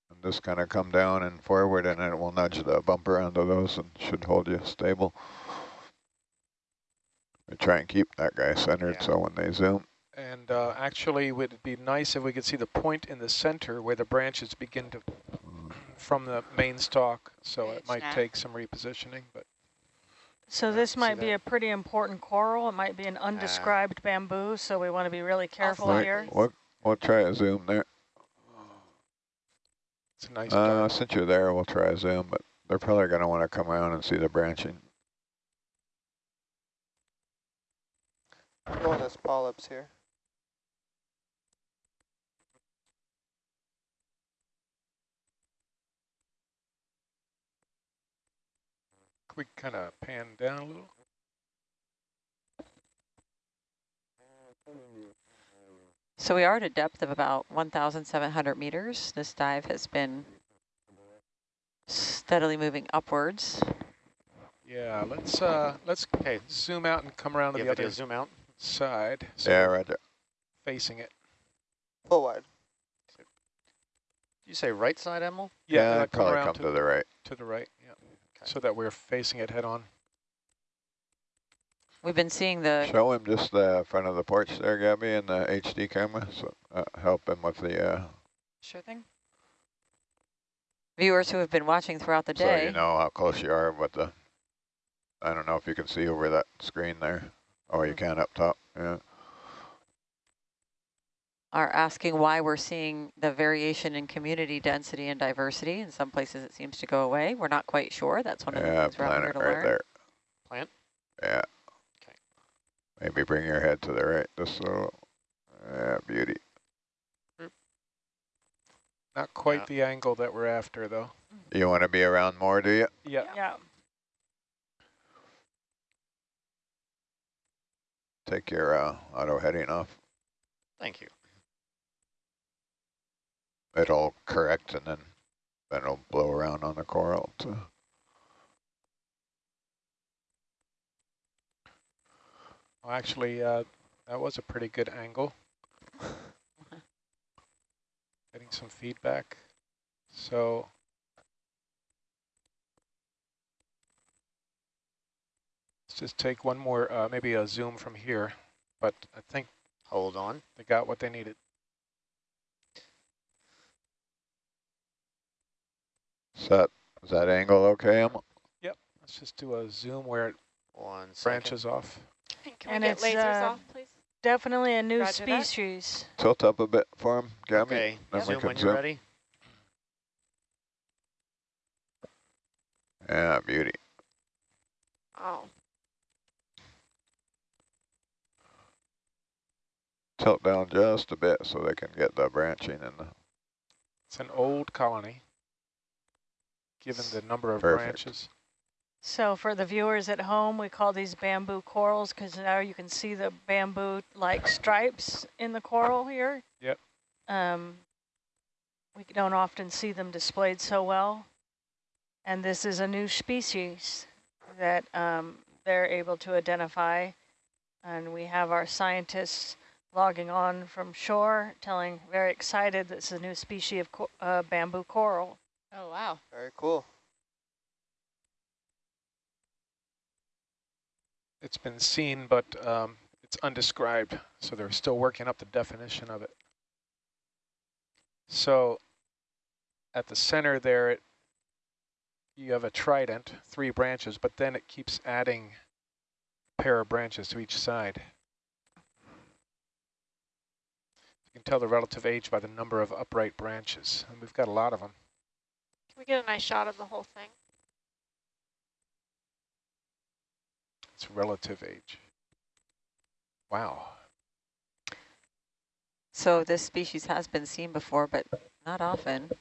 and just kind of come down and forward, and it will nudge the bumper onto those and should hold you stable. We try and keep that guy centered, Yeah. so when they zoom, And uh, actually, would it be nice if we could see the point in the center where the branches begin to from the main stalk. So it might take some repositioning, but So this might be that? a pretty important coral. It might be an undescribed bamboo, so we want to be really careful Right. here. we'll, we'll try a zoom there. it's a nice Uh, since you're there, we'll try a zoom, but they're probably going to want to come around and see the branching. Going as polyps here. Could we kind of pan down a little? So we are at a depth of about 1,700 meters. This dive has been steadily moving upwards. Yeah, let's uh, let's Okay, zoom out and come around to yeah, the video other zoom out. side. So Yeah, we're Roger. facing it. Full wide. Did you say right side, Emil? Yeah, Yeah, come probably come to, to the right. to the right. Yeah, so that we're facing it head on. We've been seeing the Show him just the front of the porch there, Gabby, and the HD camera, so uh, help him with the, uh, sure thing. Viewers who have been watching throughout the day. so day you know how close you are with the, I don't know if you can see over that screen there. Oh, you can up top, yeah. Are asking why we're seeing the variation in community density and diversity. In some places it seems to go away. We're not quite sure. That's one of the things we're out here planet to right learn. there. Plant? Yeah. Okay. Maybe bring your head to the right, just so, yeah, beauty. Not quite Yeah. the angle that we're after, though. You want to be around more, do you? Yeah. Yeah. Take your uh, auto heading off. Thank you. It'll correct and then, then it'll blow around on the coral to Well, actually, uh, that was a pretty good angle. Getting some feedback. So let's just take one more, uh, maybe a zoom from here. But I think Hold on. they got what they needed. Is that, is that angle okay, Emma? Yep. Let's just do a zoom where it One second. branches off. Can And we get lasers uh, off, please? Definitely a new Roger that. species. Tilt up a bit for him, Gabby. Okay, Then we zoom can when you're ready. Yeah, beauty. Oh, Tilt down just a bit so they can get the branching and the, It's an old colony, given the number of Perfect. branches. So for the viewers at home, we call these bamboo corals because now you can see the bamboo-like stripes in the coral here. Yep. Um, we don't often see them displayed so well. And this is a new species that um, they're able to identify. And we have our scientists logging on from shore, telling, very excited, this is a new species of co uh, bamboo coral. Oh, wow. Very cool. It's been seen, but um, it's undescribed, so they're still working up the definition of it. So at the center there, it, you have a trident, three branches, but then it keeps adding a pair of branches to each side. You can tell the relative age by the number of upright branches, and we've got a lot of them. Can we get a nice shot of the whole thing? It's relative age. Wow. So this species has been seen before, but not often.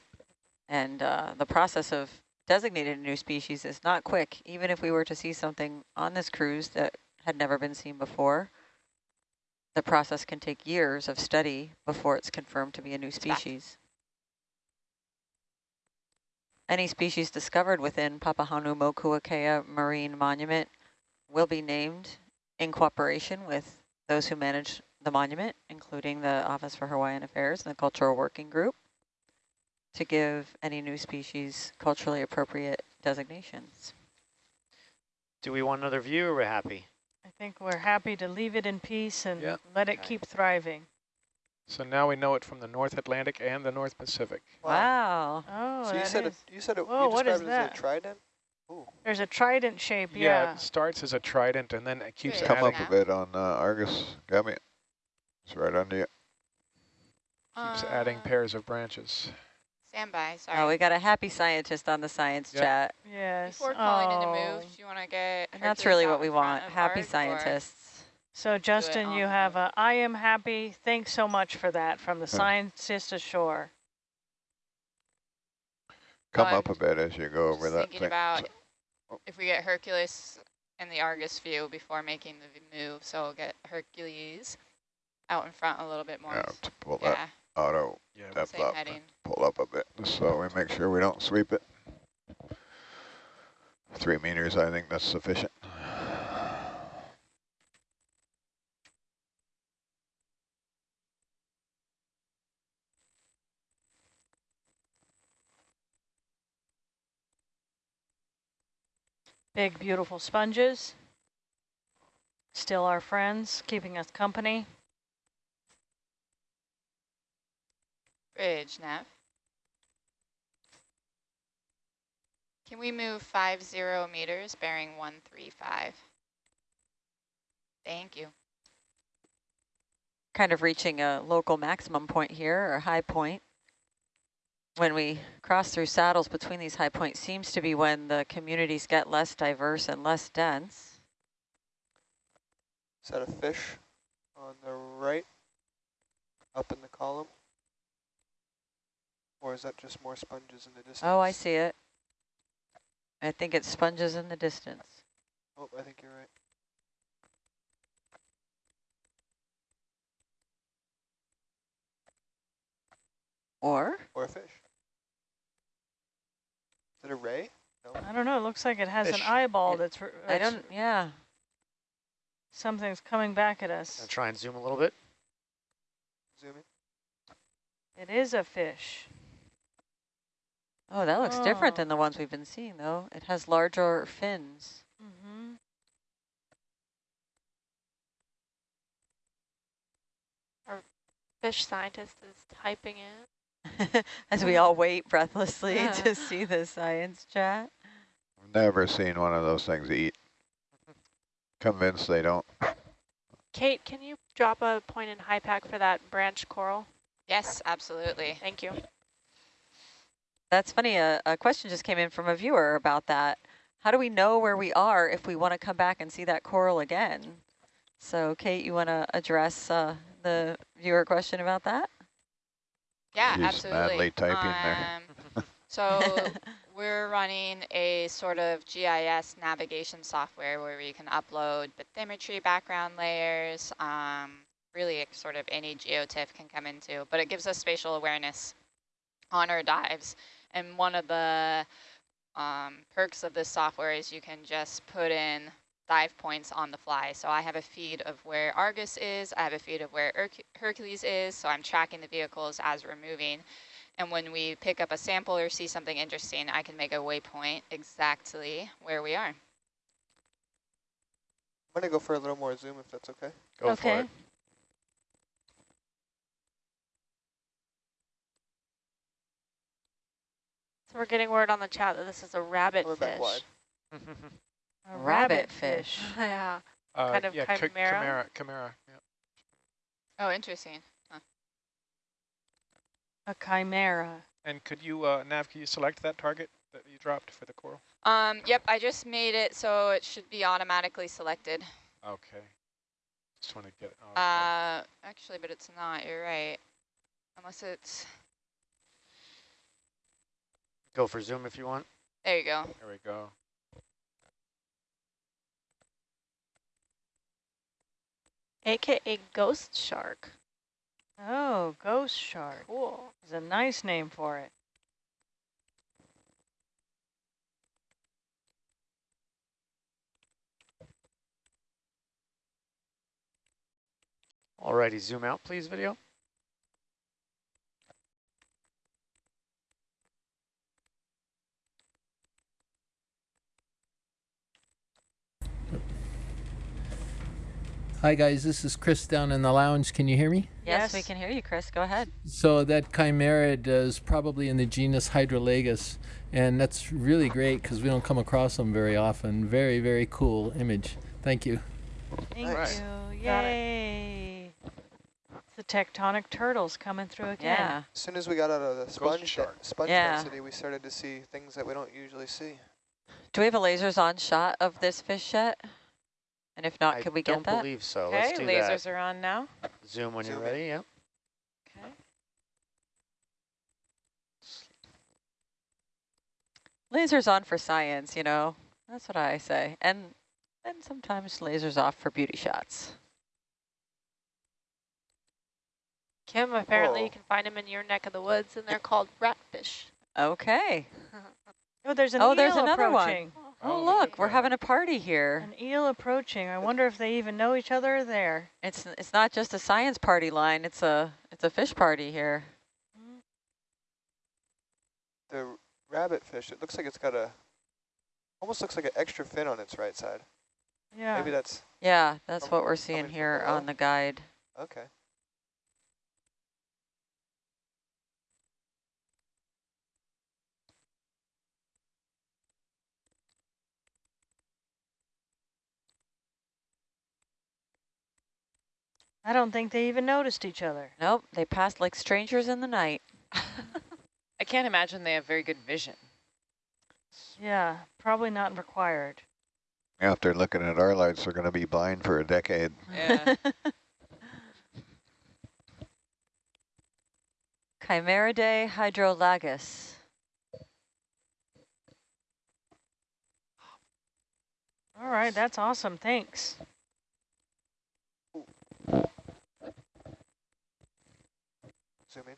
And uh, the process of designating a new species is not quick. Even if we were to see something on this cruise that had never been seen before, the process can take years of study before it's confirmed to be a new species. Any species discovered within Papahanaumokuakea Marine Monument will be named in cooperation with those who manage the monument, including the Office for Hawaiian Affairs and the Cultural Working Group, to give any new species culturally appropriate designations. Do we want another view or we're happy? I think we're happy to leave it in peace and Yep. let it Okay. keep thriving. So now we know it from the North Atlantic and the North Pacific. Wow. Oh, So you that said it, is- you said it, Whoa, you what is described it as a trident? Ooh. there's a trident shape, Yeah, yeah. it starts as a trident and then it keeps Great. Come adding, up a bit on uh, Argus. Got me. It's right under you. keeps adding Uh, pairs of branches. Stand by, sorry. Oh, we got a happy scientist on the science Yep. chat. Yes. Before calling in to oh. move, do you want to get And that's really what we want, happy Arg, or- scientists. So Justin, you have the- a I am happy. Thanks so much for that from the Huh. scientist ashore. Come I'm up a bit as you go over Just that thinking thing. about if we get Hercules in the Argus view before making the move, so we'll get Hercules out in front a little bit more. Yeah, s- to pull that Yeah, auto Yeah, depth same up. heading. Pull up a bit so we make sure we don't sweep it. Three meters, I think that's sufficient. Big, beautiful sponges. Still our friends, keeping us company. Bridge, Nav. Can we move five zero meters, bearing one three five? Thank you. Kind of reaching a local maximum point here, or high point. When we cross through saddles between these high points seems to be when the communities get less diverse and less dense. Is that a fish on the right, up in the column? Or is that just more sponges in the distance? Oh, I see it. I think it's sponges in the distance. Oh, I think you're right. Or Or a fish. Is it a ray? No. I don't know. It looks like it has Fish. an eyeball It- that's, r- I that's- don't, yeah. something's coming back at Gonna us. try and zoom a little bit. Zoom in. It is a fish. Oh, that looks different Oh. than the ones we've been seeing, though. It has larger fins. Mm-hmm. Our Fish scientist is typing in. As we all wait breathlessly Yeah. to see the science chat. I've never seen one of those things eat. Convinced they don't. Kate, can you drop a point in HYPACK for that branch coral? Yes, absolutely. Thank you. That's funny. A, a question just came in from a viewer about that. How do we know where we are if we want to come back and see that coral again? So, Kate, you want to address uh, the viewer question about that? Yeah, She's absolutely. madly typing there. Um, so we're running a sort of GIS navigation software where we can upload bathymetry background layers, um, really sort of any geotiff can come into, but it gives us spatial awareness on our dives. And one of the um, perks of this software is you can just put in dive points on the fly. So I have a feed of where Argus is, I have a feed of where Herc Hercules is, so I'm tracking the vehicles as we're moving. And when we pick up a sample or see something interesting, I can make a waypoint exactly where we are. I'm gonna go for a little more zoom if that's okay. Go okay. for it. So we're getting word on the chat that this is a rabbit We're back wide. fish. A Rabbit fish. yeah. Uh, Kind of yeah, chimera? chimera, chimera. Yeah. Oh, interesting. Huh. A chimera. And could you, uh, Nav, can you select that target that you dropped for the coral? Um, yep, I just made it so it should be automatically selected. Okay. Just want to get. Oh, okay. Uh, actually, but it's not, you're right. Unless it's, Go for zoom if you want. there you go. There we go. AKA ghost shark. Oh, ghost shark. Cool. Is a nice name for it. Alrighty, zoom out, please, video. Hi guys, this is Chris down in the lounge. Can you hear me? Yes, we can hear you, Chris. Go ahead. So that chimerid is probably in the genus Hydrolagus, and that's really great because we don't come across them very often. Very, very cool image. Thank you. Thank Nice. you. Got it. Yay. The tectonic turtles coming through again. Yeah. As soon as we got out of the sponge, de- sponge Yeah. density, we started to see things that we don't usually see. Do we have a lasers on shot of this fish yet? And if not, I could we get that? I don't believe so. Okay, Let's do lasers that. are on now. Zoom when Zoom you're in. ready, yep. Okay. Lasers on for science, you know. That's what I say. And then sometimes lasers off for beauty shots. Kim, apparently Whoa. you can find them in your neck of the woods, and they're called ratfish. Okay. Oh, there's an Oh, eel there's another one. Approaching. Oh, Oh, look, look we're having a party here. An eel approaching. I wonder if they even know each other there. It's it's not just a science party line. It's a it's a fish party here. Mm-hmm. The rabbit fish, it looks like it's got a, almost looks like an extra fin on its right side. Yeah. Maybe that's, Yeah, that's what we're seeing here below. on the guide. okay. I don't think they even noticed each other. Nope, they passed like strangers in the night. I can't imagine they have very good vision. Yeah, probably not required. After looking at our lights, they're going to be blind for a decade. Yeah. Chimaeridae hydrolagus. All right, that's awesome. Thanks. Zoom in.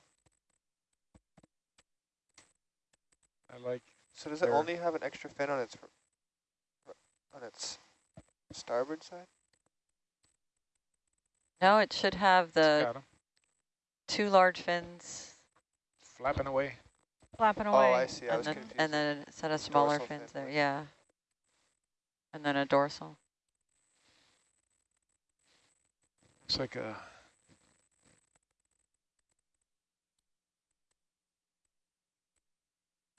I like. So does it only have an extra fin on its, r- r- on its starboard side? No, it should have the two large fins Flapping away. Flapping oh, away. Oh. I see. I and was then, confused. and then a set of smaller dorsal fin, fins there. right. Yeah. And then a dorsal. It's like a.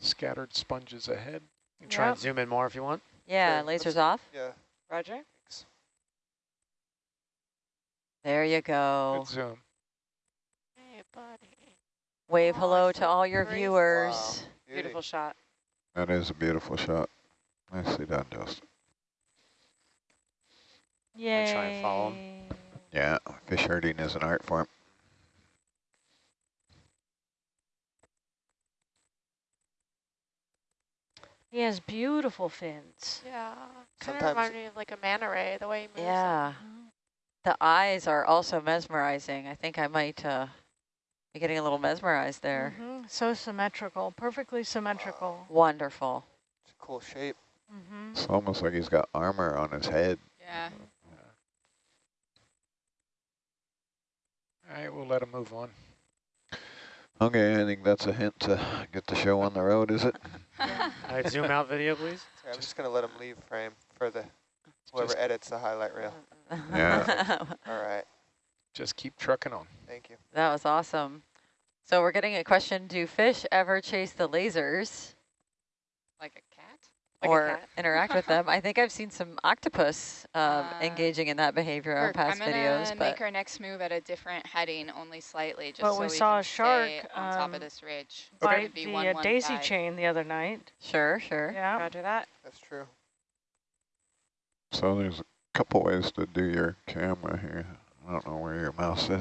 Scattered sponges ahead. You can try and zoom in more if you want. Yeah, Sure, let's- lasers off. yeah. Roger. There you go. Good zoom. Hey, buddy. Wave Oh, hello to all your graceful. viewers. Wow. Beautiful shot. That is a beautiful shot. Nicely done, Justin. Yay. try and follow 'em. Yeah, fish herding is an art form. He has beautiful fins. Yeah. Kind of Sometimes- remind me of like a manta ray, the way he moves. it. Yeah. The eyes are also mesmerizing. I think I might uh, be getting a little mesmerized there. Mhm, So symmetrical, perfectly symmetrical. Wonderful. It's a cool shape. Mm-hmm. It's almost like he's got armor on his head. Yeah. All right, we'll let him move on. Okay, I think that's a hint to get the show on the road, is it? All right, zoom out video, please. Sorry, I'm just going to let him leave frame for the whoever Just- edits the highlight reel. Yeah. All right. Just keep trucking on. Thank you. that was awesome. So we're getting a question, do fish ever chase the lasers? Like a cat? Like or interact with them. I think I've seen some octopus um, Uh, engaging in that behavior on Kirk, past I'm gonna videos, make our next move at a different heading, only slightly, just But so we we saw can a shark, stay on top um, of this ridge. Bite It'd be the uh, daisy 115. chain the other night. sure, sure. Yeah. Roger that. That's true. So there's a couple ways to do your camera here. I don't know where your mouse is.